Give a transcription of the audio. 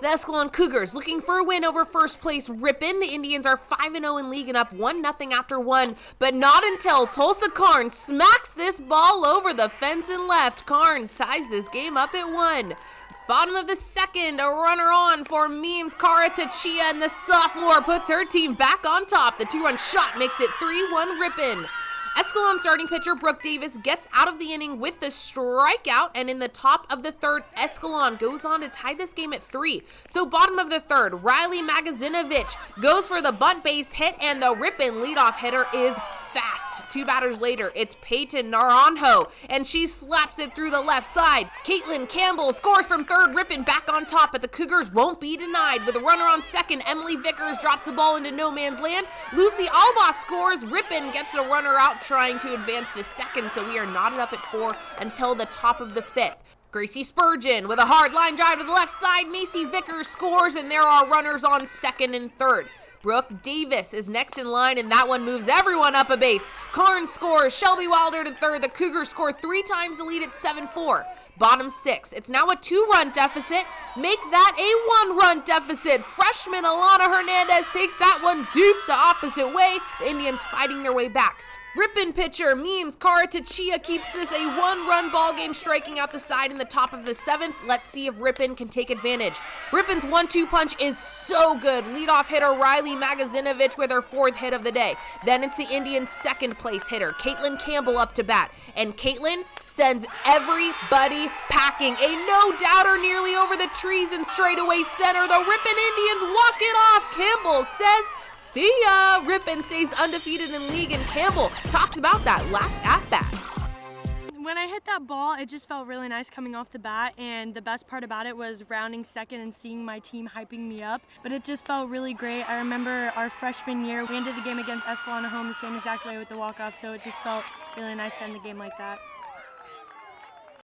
The Escalon Cougars looking for a win over first place Ripon. The Indians are 5-0 in league and up 1-0 after one, but not until Tulsa Carnes smacks this ball over the fence and left. Carnes ties this game up at one. Bottom of the second, a runner on for Memes Kara Tachia, and the sophomore puts her team back on top. The two-run shot makes it 3-1 Ripon. Escalon starting pitcher Brooke Davis gets out of the inning with the strikeout, and in the top of the third, Escalon goes on to tie this game at three. So bottom of the third, Riley Magazinovich goes for the bunt base hit, and the Ripon leadoff hitter is fast. Two batters later, it's Peyton Naranjo, and she slaps it through the left side. Caitlin Campbell scores from third, Ripon back on top, but the Cougars won't be denied. With a runner on second, Emily Vickers drops the ball into no man's land. Lucy Alba scores. Ripon gets a runner out trying to advance to second, so we are knotted up at four until the top of the fifth. Gracie Spurgeon with a hard line drive to the left side. Macy Vickers scores, and there are runners on second and third. Brooke Davis is next in line, and that one moves everyone up a base. Carnes scores. Shelby Wilder to third. The Cougars score three times the lead at 7-4. Bottom six. It's now a two-run deficit. Make that a one-run deficit. Freshman Alana Hernandez takes that one deep the opposite way. The Indians fighting their way back. Ripon pitcher Memes Karatachia keeps this a one-run ball game, striking out the side in the top of the seventh. Let's see if Ripon can take advantage. Ripon's one-two punch is so good. Leadoff hitter Riley Magazinovich with her fourth hit of the day. Then it's the Indians' second place hitter, Caitlin Campbell up to bat. And Caitlin sends everybody packing. A no-doubter nearly over the trees and straightaway center. The Ripon Indians walk it off. Campbell says See ya! Ripon stays undefeated in league, and Campbell talks about that last at bat. When I hit that ball, it just felt really nice coming off the bat, and the best part about it was rounding second and seeing my team hyping me up. But it just felt really great. I remember our freshman year, we ended the game against Escalon home the same exact way with the walk-off, so it just felt really nice to end the game like that.